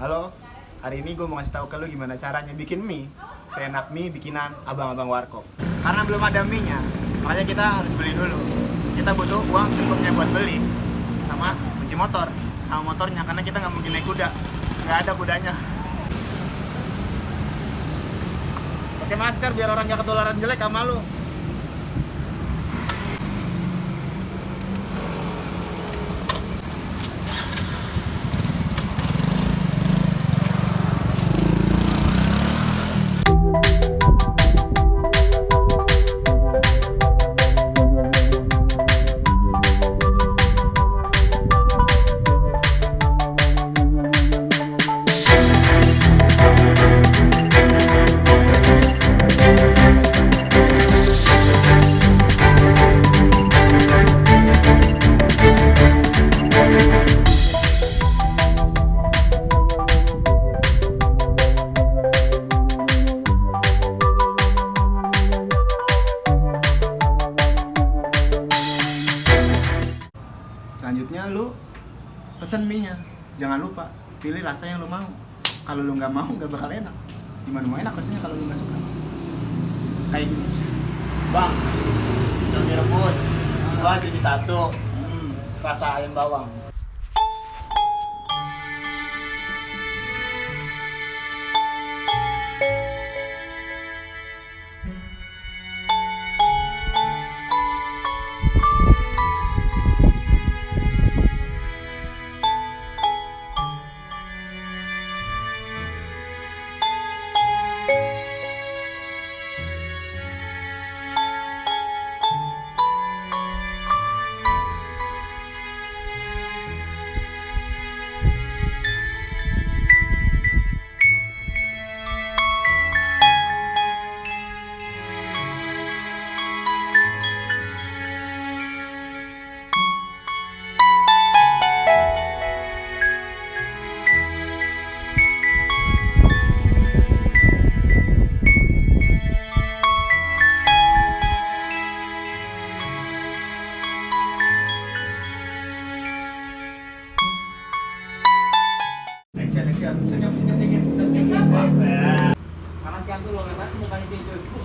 Halo, hari ini gue mau ngasih tahu ke lu gimana caranya bikin mie. Seenak mie bikinan abang-abang warkop. Karena belum ada mie-nya, makanya kita harus beli dulu. Kita butuh uang secukupnya buat beli Sama kunci motor, sama motornya Karena kita nggak mungkin naik kuda. Nggak ada kudanya. Pakai masker biar orang nggak ketularan jelek sama lu Selanjutnya lu pesen mie-nya. Jangan lupa pilih rasa yang lu mau. Kalau lu nggak mau nggak bakal enak. Gimana mau enak rasanya kalau lu nggak suka? Kayak gini. Bang, mie rebus. Dua jadi satu. Hmm, rasa ayam bawang. Action. Senyum, senyum dikit, senyum apa? Tuh lo mukanya dia kan dulu.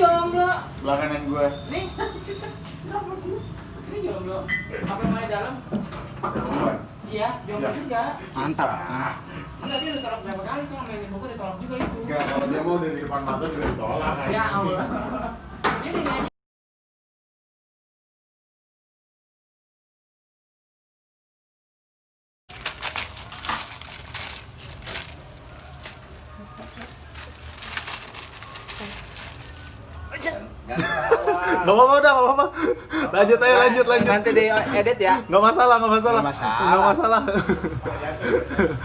Jomblo. Belakangan gue. Nih. Kenapa? Ini jomblo. Apa main dalam? Iya, jomblo juga. Mantap. Enggak dia udah tolak berapa kali sama mainin buku ditolak juga itu. Enggak, kalau dia mau dari depan mata juga ditolak kan. Ya Allah. Gak apa-apa udah, gak apa-apa. Lanjut aja, lanjut, lanjut. Nanti di edit ya. Gak masalah, gak masalah. Nggak masalah. Nggak masalah.